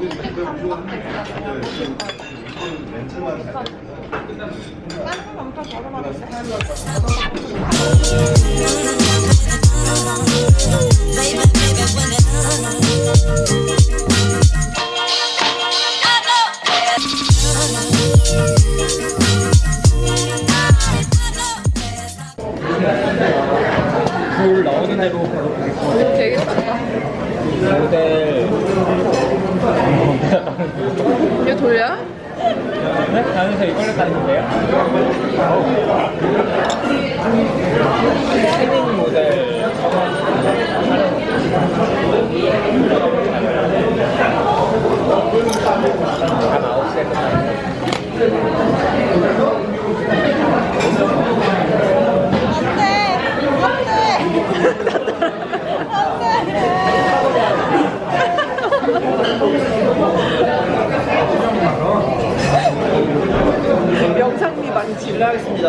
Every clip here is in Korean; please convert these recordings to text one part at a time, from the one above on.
찍고. 불 나오는 대로 바로 보겠습니다. 되게 작다. 모델. 이거 돌려? 네? 다음에서 이걸로 가는데요? 패닝 모델. 한 9시에 끝나요. 영상미 많지. 실례하겠습니다.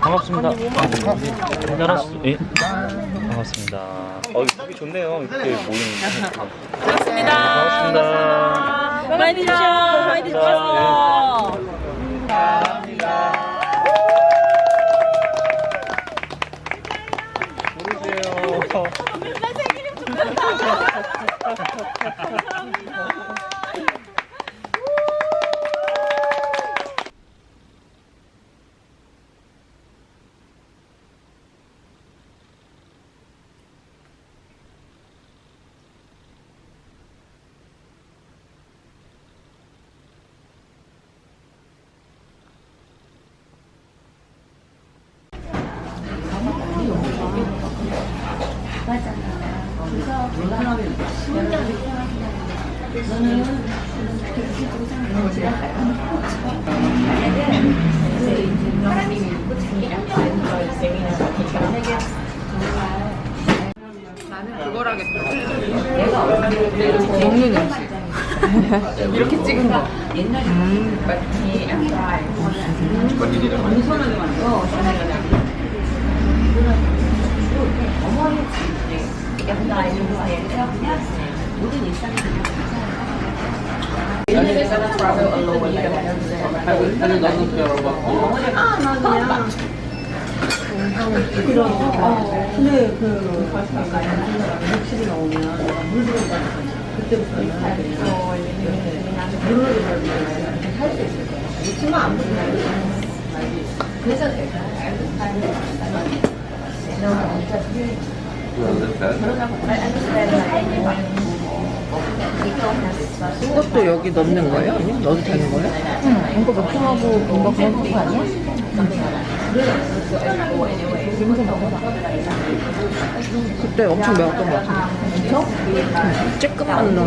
반갑습니다. 안녕하세요. 예. 반갑습니다. 어, 보기 좋네요. 이렇게 모이는 거. 반갑습니다. 반갑습니다. 많이 드셔. 많이 드세요. 모르세요. 나는 그걸 하겠다. 먹는 음식. 이렇게 찍은 거. 그, 욕실이 나오면 물 들어가서 그때부터 해야 되니까. 물을 할수 있을 거야. 그래서 내가 이것도 여기 넣는 거예요? 아니면 넣어도 되는 거예요? 이거 맥주하고 뭔가 그런 거 아니야? 그때 엄청 매웠던 것 같아. 그쵸? 쬐끔한 놈.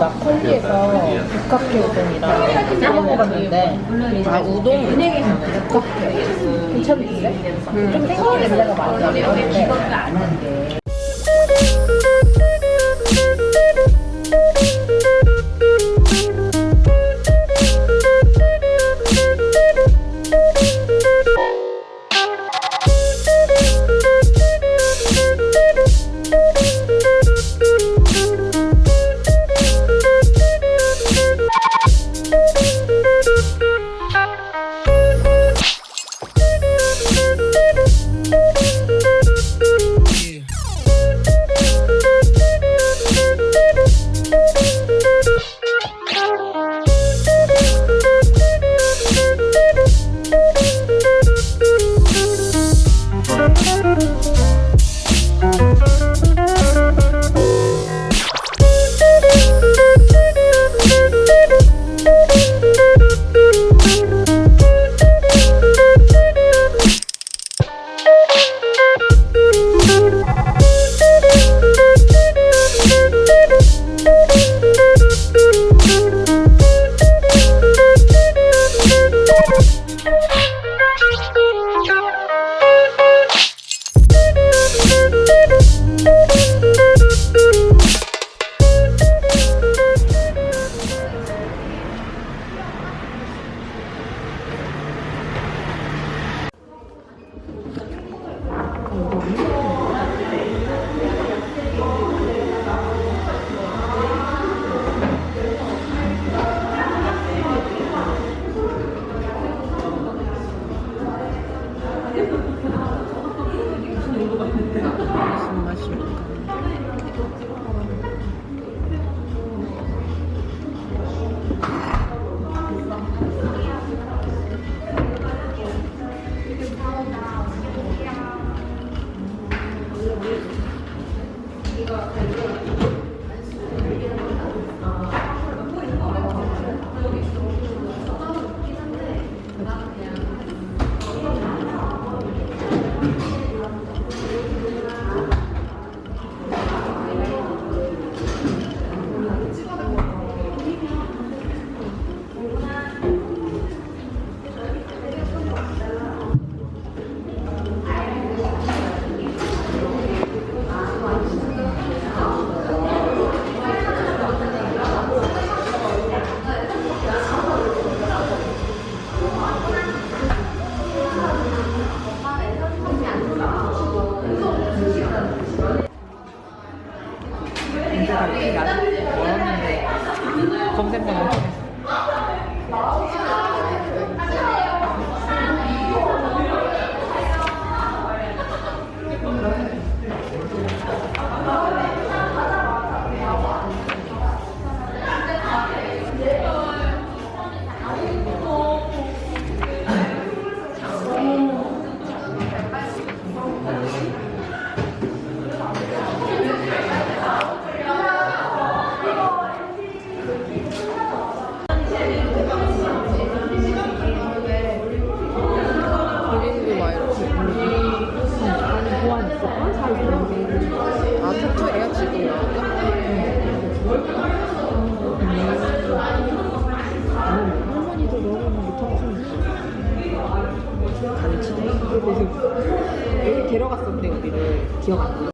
나 컬리에서 북카페 우동이랑 사 먹어봤는데 아 우동 북카페 괜찮은데? 좀 생선 냄새가 많이 나는데 검색만 기억